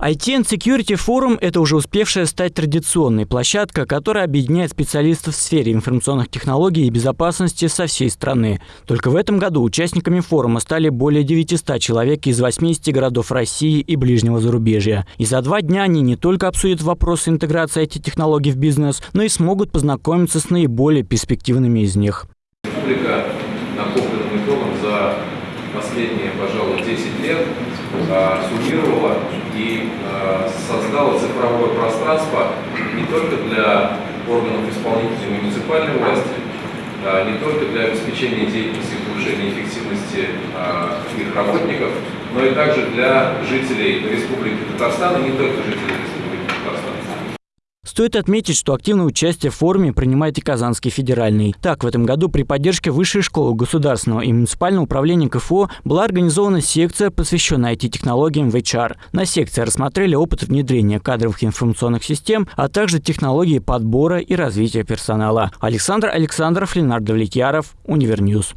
IT and Security Forum – это уже успевшая стать традиционной площадка, которая объединяет специалистов в сфере информационных технологий и безопасности со всей страны. Только в этом году участниками форума стали более 900 человек из 80 городов России и ближнего зарубежья. И за два дня они не только обсудят вопросы интеграции IT-технологий в бизнес, но и смогут познакомиться с наиболее перспективными из них. Республика итогом за последние, пожалуй, 10 лет а, суммировала и а, создала цифровое пространство не только для органов исполнительной муниципальной власти, а, не только для обеспечения деятельности и повышения эффективности их работников, но и также для жителей Республики Татарстан, и не только жителей. Стоит отметить, что активное участие в форуме принимает и Казанский федеральный. Так, в этом году при поддержке Высшей школы государственного и муниципального управления КФО была организована секция, посвященная IT-технологиям в HR. На секции рассмотрели опыт внедрения кадровых информационных систем, а также технологии подбора и развития персонала. Александр Александров, Ленардо Влетьяров, Универньюз.